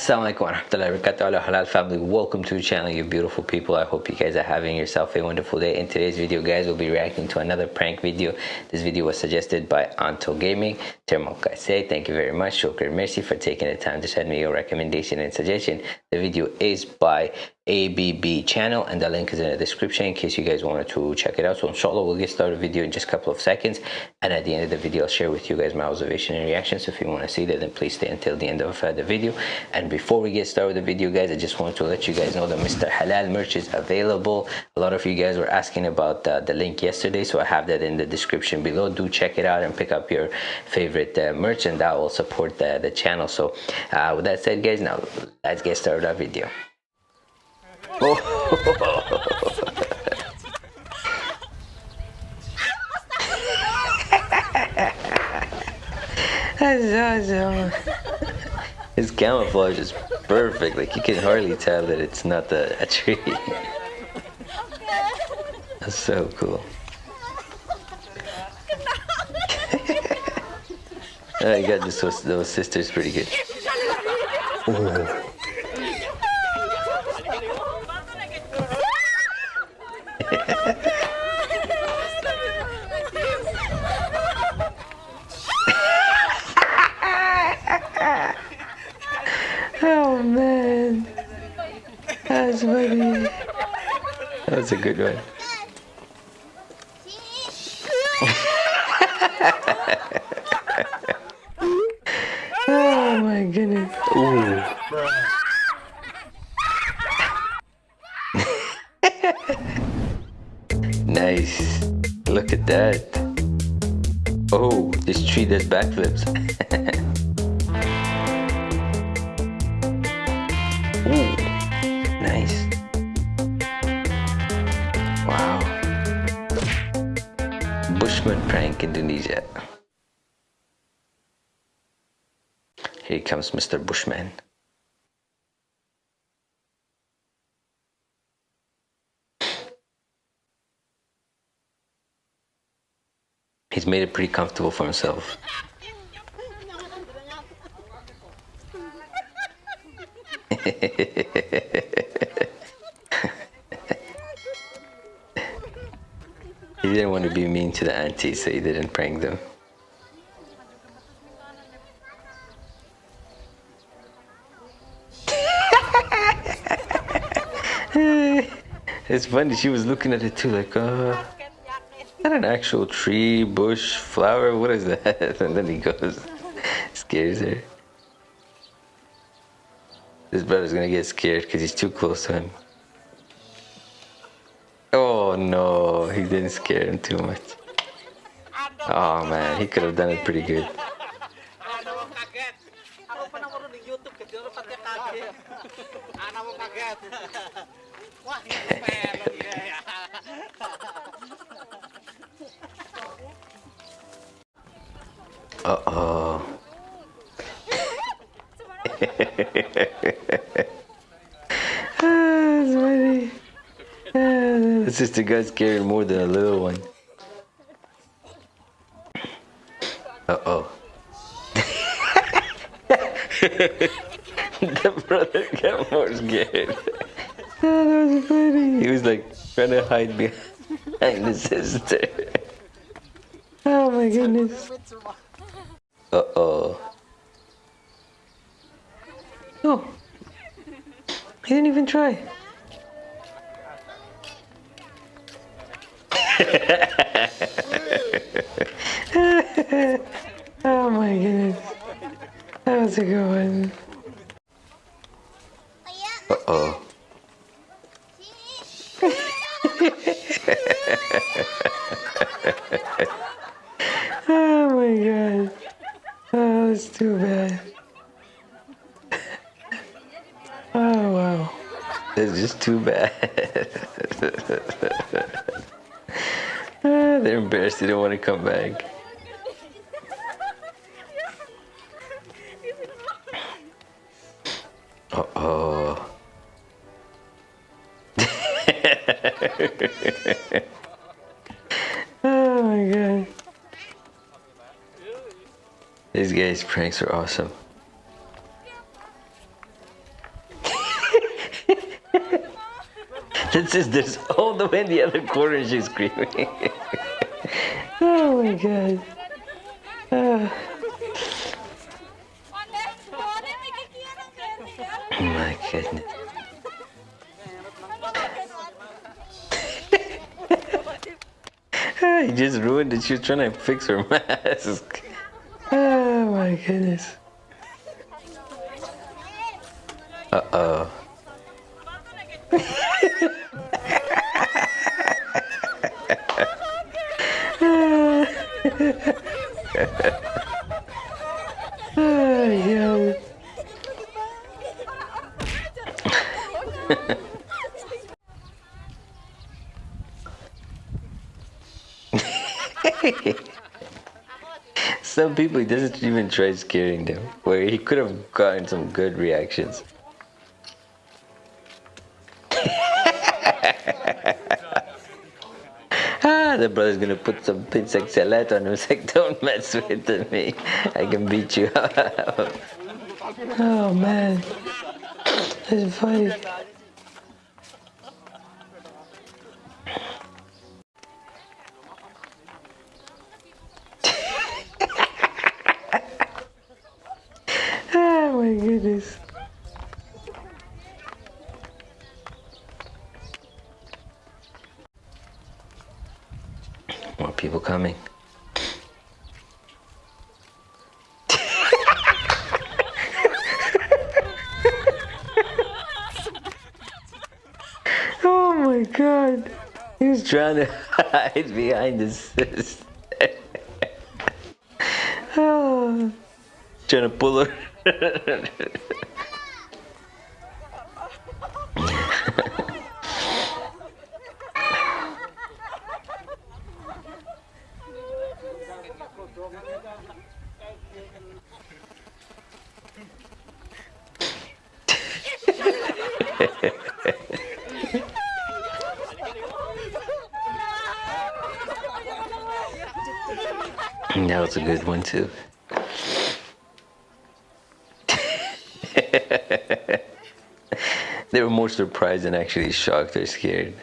Assalamualaikum warahmatullahi halal family welcome to the channel you beautiful people. I hope you guys are having yourself a wonderful day. In today's video guys we'll be reacting to another prank video. This video was suggested by Anto Gaming. Termo say thank you very much. Shukr merci for taking the time to send me your recommendation and suggestion. The video is by ABB channel and the link is in the description in case you guys wanted to check it out. So inshallah we'll get started with the video in just a couple of seconds and at the end of the video I'll share with you guys my observation and reactions. So if you want to see that then please stay until the end of uh, the video. And before we get started with the video guys I just wanted to let you guys know that Mr. Halal merch is available. A lot of you guys were asking about uh, the link yesterday so I have that in the description below. Do check it out and pick up your favorite uh, merch and that will support the, the channel. So uh, with that said guys now let's get started our video. His camouflage is perfect. Like you can hardly tell that it's not a, a tree. That's so cool. I got this those sisters pretty good. Ooh. oh man. That's funny. That's a good one. oh my goodness. Ooh. nice. Look at that. Oh, this tree does backflips. Bushman prank Indonesia. Here comes Mr. Bushman. He's made it pretty comfortable for himself. he didn't want to be mean to the aunties, so he didn't prank them. it's funny, she was looking at it too, like, uh, not an actual tree, bush, flower, what is that? And then he goes, scares her. This brother's gonna get scared because he's too close to him. Oh no, he didn't scare him too much. Oh man, he could have done it pretty good. Uh-oh. ah, that's funny. Ah, it's just a guy scared more than a little one. Uh-oh. the brother got more scared. oh, that was funny. He was like trying to hide behind the sister. Oh my goodness. Uh-oh. Oh. He didn't even try. Oh my goodness. That was a good one. Uh-oh. oh my god. Oh, that's too bad. Oh, wow. It's just too bad. They're embarrassed they don't want to come back. Uh-oh. oh my god. These guys' pranks are awesome. this is this all the way in the other corner she's screaming. oh my god. Oh. my goodness. he just ruined it. She was trying to fix her mask. Oh my goodness. Uh oh. Some people he doesn't even try scaring them, where he could have gotten some good reactions. The brother's gonna put some insect salad on him. He's like, don't mess with me. I can beat you. oh man, that's funny. oh my goodness. More people coming. oh my god. He's trying to hide behind his sister. oh. Trying to pull her. that was a good one too. they were more surprised than actually shocked or scared.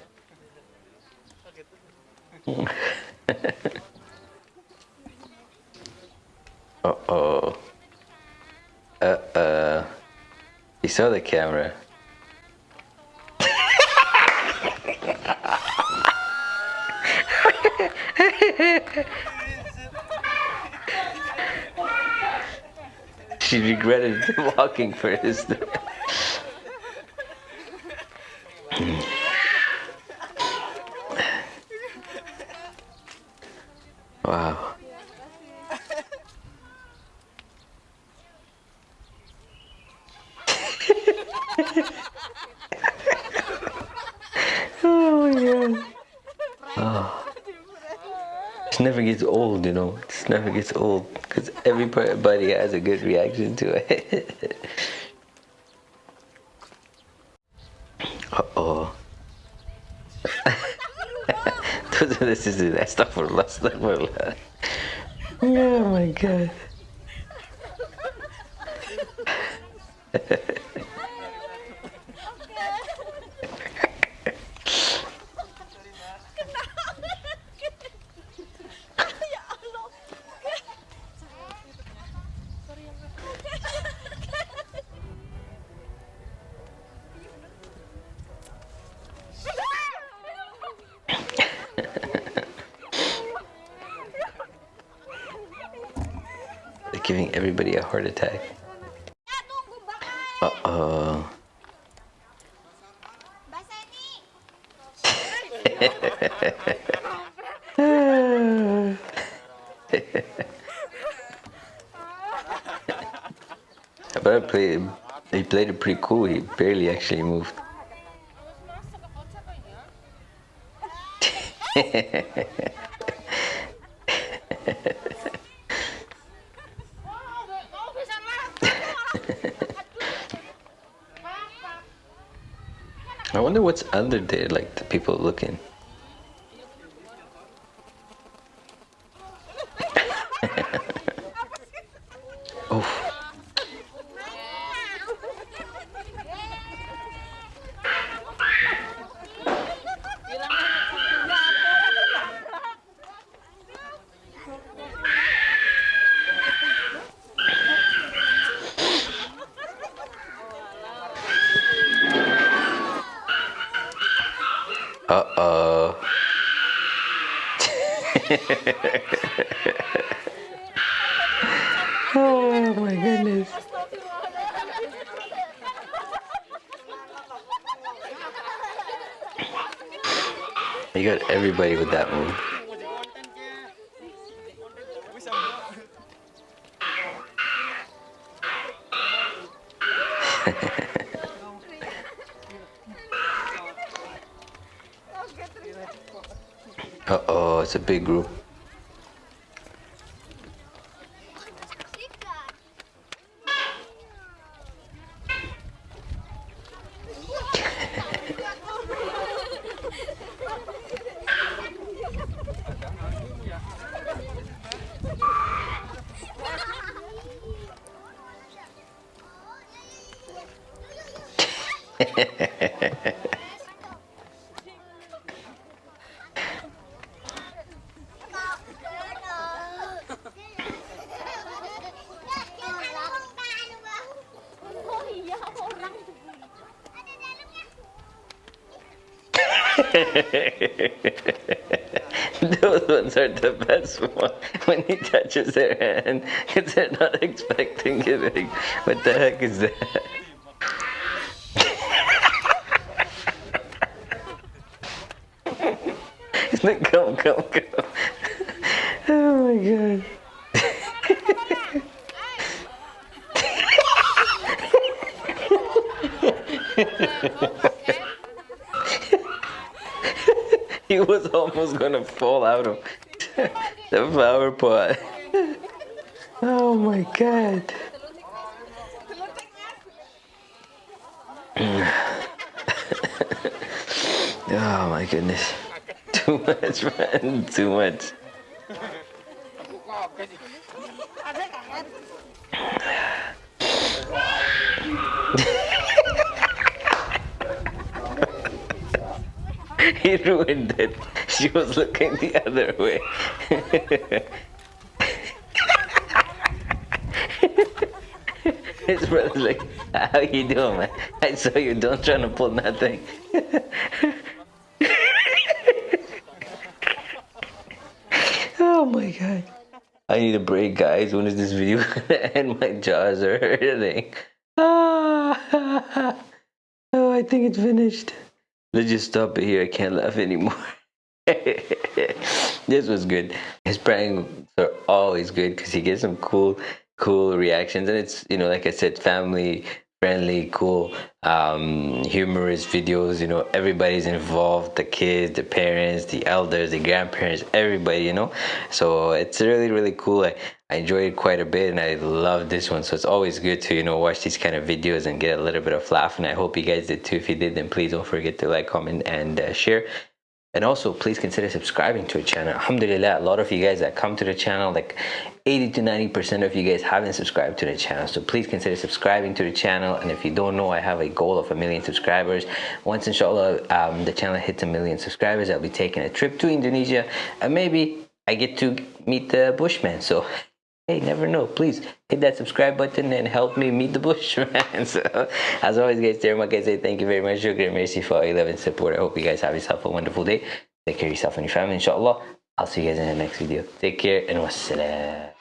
Uh-oh. Uh-uh. He saw the camera. she regretted walking for his wow oh my god oh. It never gets old, you know. It never gets old because everybody has a good reaction to it. uh oh. this is that stuff for last Oh my god. Giving everybody a heart attack. Uh-oh. but I played, he played it pretty cool. He barely actually moved. I wonder what's under there, like the people looking. oh. Uh-oh. Oh my goodness. You got everybody with that move. Uh-oh, it's a big group. Those ones are the best one when he touches their hand because they're not expecting it. Like, what the heck is that? come, come, come. Oh my god. he was almost gonna fall out of the flower pot. Oh my god. oh my goodness. Too much, man. Too much. He ruined it. She was looking the other way. His brother's like, how you doing, man? I saw you, don't try to pull nothing. oh my god. I need a break, guys. When is this video gonna end? My jaws are hurting. Ah, oh, I think it's finished. Let's just stop it here. I can't laugh anymore. this was good. His pranks are always good because he gets some cool, cool reactions, and it's you know, like I said, family friendly, cool, um, humorous videos. You know, everybody's involved the kids, the parents, the elders, the grandparents, everybody, you know. So it's really, really cool. I, I enjoyed it quite a bit and I love this one. So it's always good to, you know, watch these kind of videos and get a little bit of laugh. And I hope you guys did too. If you did, then please don't forget to like, comment, and uh, share. And also, please consider subscribing to the channel. Alhamdulillah, a lot of you guys that come to the channel, like 80 to 90% of you guys haven't subscribed to the channel. So please consider subscribing to the channel. And if you don't know, I have a goal of a million subscribers. Once, inshallah, um, the channel hits a million subscribers, I'll be taking a trip to Indonesia. And maybe I get to meet the Bushman. So hey never know. Please hit that subscribe button and help me meet the bushman so as always guys there my guys thank you very much. Shukran mercy for all your love and support. I hope you guys have yourself a wonderful day. Take care of yourself and your family inshallah. I'll see you guys in the next video. Take care and wassalam